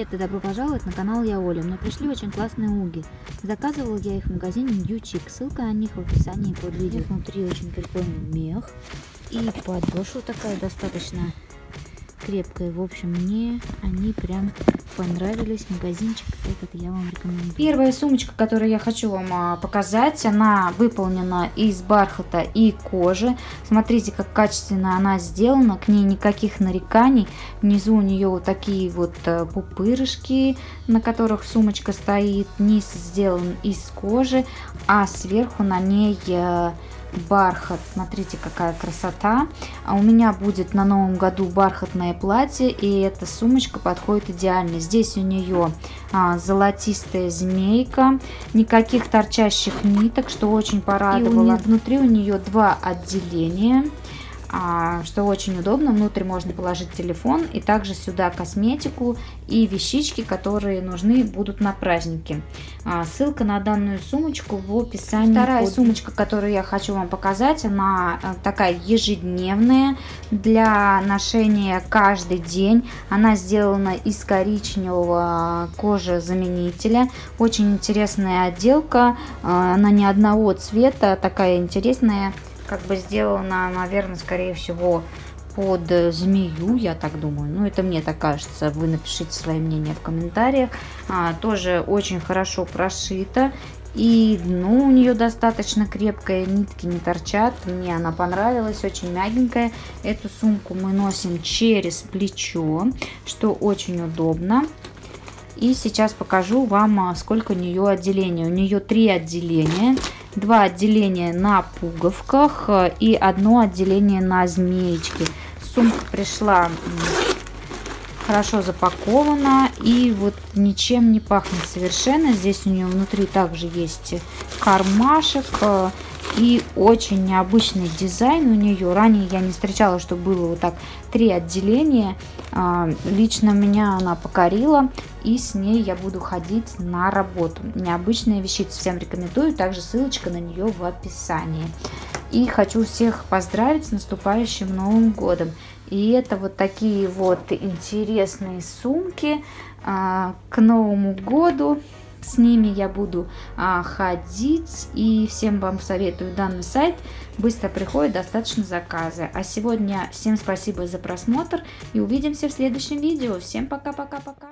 Привет и добро пожаловать на канал Я Оля. Мне пришли очень классные уги. Заказывала я их в магазине Chic. Ссылка на них в описании под видео. Внутри очень прикольный мех. И подошва такая достаточно крепкая. В общем, мне они прям понравились. Магазинчик этот я вам рекомендую. Первая сумочка, которую я хочу вам а, показать, она выполнена из бархата и кожи. Смотрите, как качественно она сделана. К ней никаких нареканий. Внизу у нее вот такие вот э, пупырышки, на которых сумочка стоит. Низ сделан из кожи, а сверху на ней э, бархат. Смотрите, какая красота. А у меня будет на новом году бархатное платье, и эта сумочка подходит идеально. Здесь у нее а, золотистая змейка, никаких торчащих ниток, что очень порадовало. И внутри у нее два отделения. А, что очень удобно. Внутрь можно положить телефон и также сюда косметику и вещички, которые нужны будут на празднике. А, ссылка на данную сумочку в описании. Вторая под... сумочка, которую я хочу вам показать, она э, такая ежедневная для ношения каждый день. Она сделана из коричневого кожезаменителя. Очень интересная отделка. А, она не одного цвета, такая интересная как бы сделана, наверное, скорее всего, под змею, я так думаю. Ну, это мне так кажется. Вы напишите свое мнение в комментариях. А, тоже очень хорошо прошита. И дно у нее достаточно крепкое, нитки не торчат. Мне она понравилась, очень мягенькая. Эту сумку мы носим через плечо, что очень удобно. И сейчас покажу вам, а, сколько у нее отделений. У нее три отделения два отделения на пуговках э, и одно отделение на змеечке. Сумка пришла хорошо запакована и вот ничем не пахнет совершенно. Здесь у нее внутри также есть кармашек э, и очень необычный дизайн у нее. Ранее я не встречала, что было вот так три отделения. А, лично меня она покорила. И с ней я буду ходить на работу. Необычная вещица. Всем рекомендую. Также ссылочка на нее в описании. И хочу всех поздравить с наступающим Новым Годом. И это вот такие вот интересные сумки а, к Новому Году. С ними я буду а, ходить и всем вам советую данный сайт. Быстро приходит достаточно заказы. А сегодня всем спасибо за просмотр и увидимся в следующем видео. Всем пока-пока-пока.